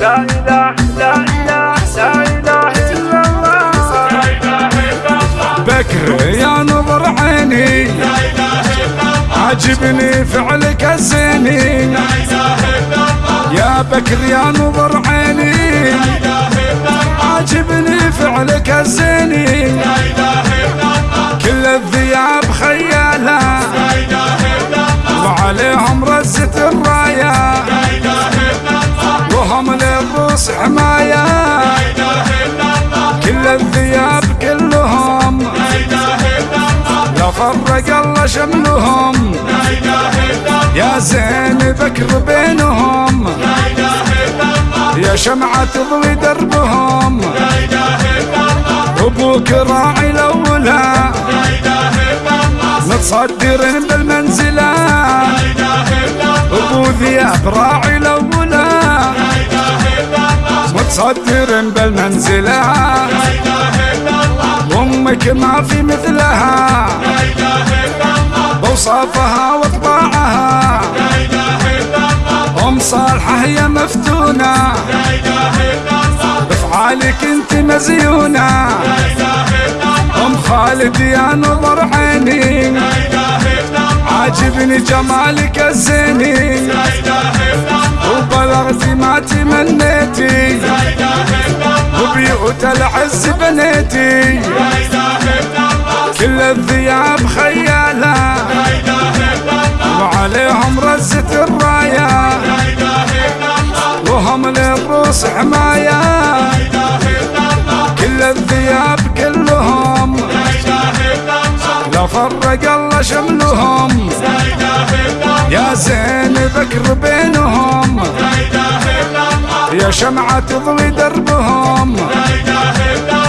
لا إله لا إله لا إله إلا الله. بكر يا نظر عيني عجبني فعلك الزيني يا بكر يا نظر عيني عجبني فعلك الزيني فرق الله شملهم. يا زين بكر بينهم. يا شمعة تضوي دربهم. أبوك راعي الأولى. متصدرين بالمنزلة. أبو ذياب راعي الأولى. متصدرين بالمنزلة. أمك ما في مثلها. بوصافها واطباعها أم صالحة هي مفتونة. بفعالك أنت مزيونة. أم خالد يا نظر عيني. عاجبني جمالك الزيني. وبلغتي ما تمنيتي. وبيوت العز بنيتي. كل الذياب خيالة. وعليهم رزة الراية وهم للروس حماية كل الذياب كلهم. لا فرق الله شملهم. يا زين بكر بينهم. يا شمعة تضوي دربهم.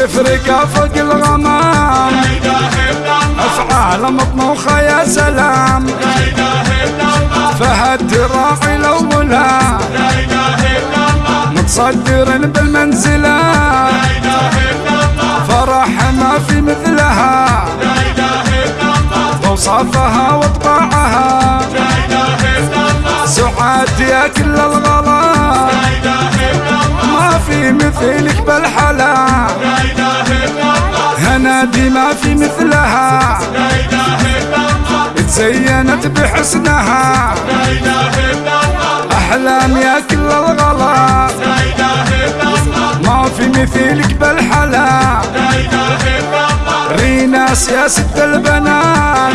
رقا فوق الغمام. أفعال مطموخة يا سلام. فهد راعي الاولى متصدر بالمنزلة. فرح ما في مثلها. وصافها وطباعها سعاد يا كل الغلا. ما في مثلك بالحلا. ما في مثلها. تزينت بحسنها. أحلام يا كل الغلا. ما في مثيلك بالحلا. ريناس يا ست البنات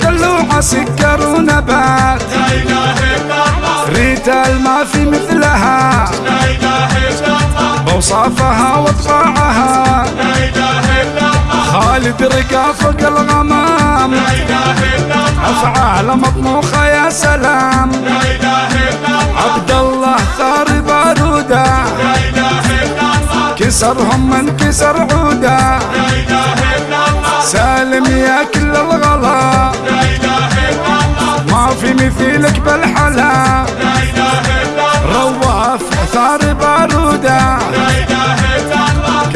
دلوعة سكر ونبات. ريتال ما في مثلها. بوصافها وطباعها خالد رقا فوق الغمام افعال مطموخه يا سلام. عبد الله ثار بارودة. كسرهم من كسر عودة. سالم يا كل الغلا. ما في مثيلك بالحلا.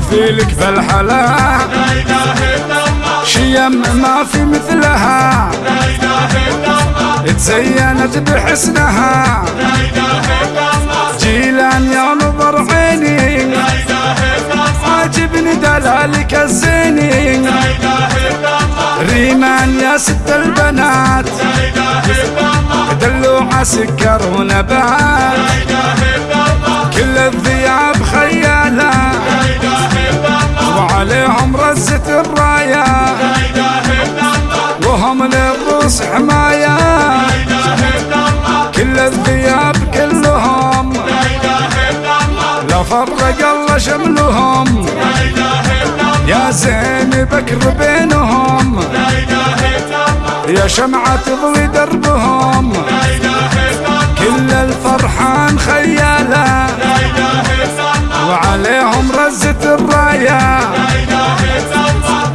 في بالحلا. شيم ما في مثلها. تزينت بحسنها. جيلان يا نظر عيني. عاجبني دلالك الزيني. ريمان يا ست البنات. مع سكر ونبات. بكر بينهم. يا شمعة تضوي دربهم. كل الفرحان خيالة. وعليهم رزة الراية.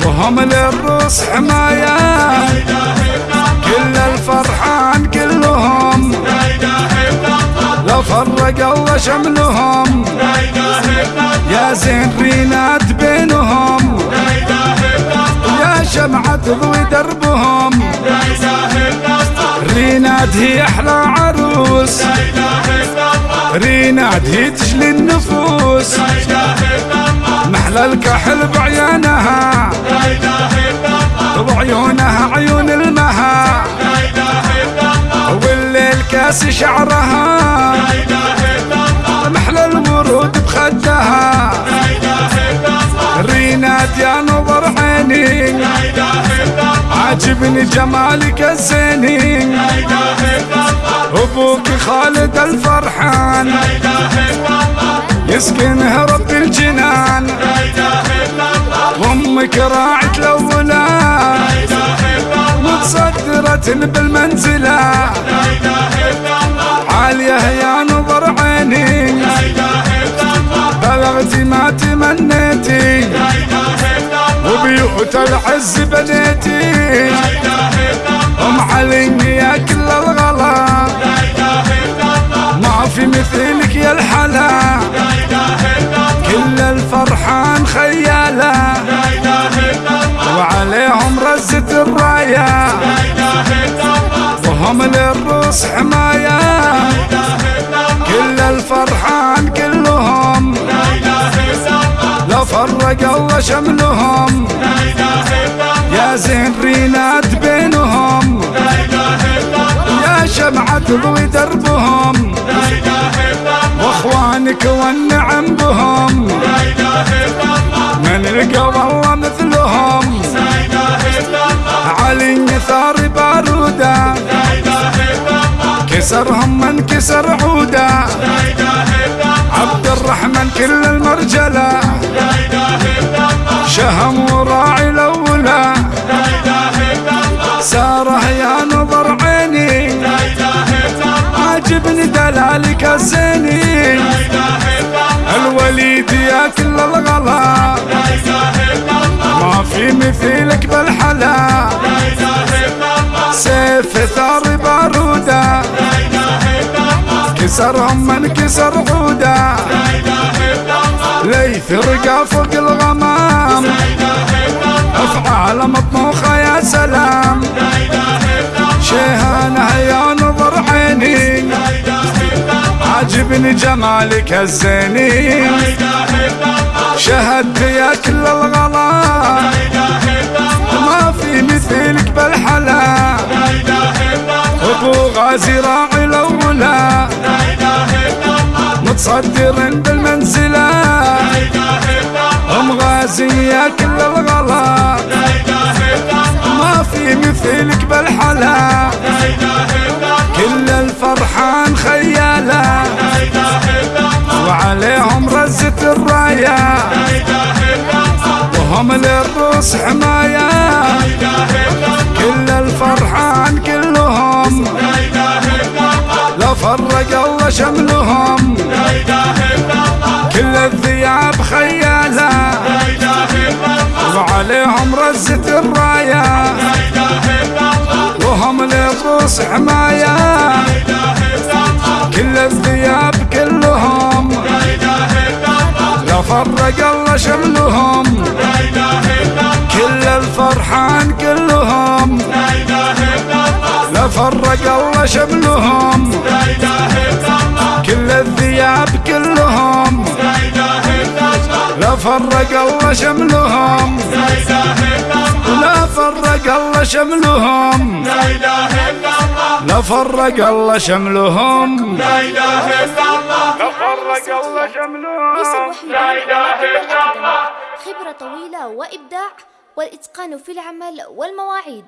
وهم للروس حماية. كل الفرحان كلهم. لو فرق الله شملهم. يا زين رينات يا شمعة تضوي دربهم. ريناد هي أحلى عروس. ريناد هي تجلي النفوس. محلى الكحل بعيونها. بعيونها عيون المها. والليل كاس شعرها. محلى الورود بخدها. ريناد يا نظر عاجبني جمالك الزيني أبوك خالد الفرحان. يسكنها رب الجنان. وامك راعة الأولاد. متصدرة بالمنزلة. عالية يا نظر عيني. بلغتي ما تمنيتي. وبيوت العز بنيتي. أم علي يا كل الغلا. ما في مثلك يا الحلا. كل الفرحان خيالة وعليهم رزة الراية وهم للروس حماية فرق الله شملهم. يا زين رينات بينهم. يا شمعة تضوي دربهم. وإخوانك والنعم بهم. من لقى والله مثلهم. علي ثار بارودة. كسرهم من كسر عودة. عبد الرحمن كل المرجلة. شهم وراعي الأولى. سارة يا نظر عيني. عاجبني دلالك الزيني الوليد يا كل الغلا. ما في مثيلك بالحلا. سيف ثار بارودة. كسرهم من كسر عودة. ليث رقى فوق مطموخه يا سلام. شيهانه يا نظر عيني. عاجبني جمالك الزيني. شهدت يا كل الغلا. ما في مثلك بالحلا. أبو غازي راعي الأولى. متصدر بالمنزله بالحلا كل الفرحان خياله وعليهم رزة الراية وهم للروس حماية كل الفرحان كلهم. لا فرق الله شملهم. كل الذياب خيالة وعليهم رزة الراية وهم للروس حماية. كل الذياب كلهم. لا فرق الله شملهم. كل الفرحان كلهم. لا فرق الله شملهم. كل الذياب كلهم. لا فرق الله شملهم. شملهم. لا إله إلا الله. لا فرق الله شملهم. لا إله إلا الله. لا فرق الله شملهم. ليس الوحيد لا إله إلا الله. خبرة طويلة وإبداع والإتقان في العمل والمواعيد.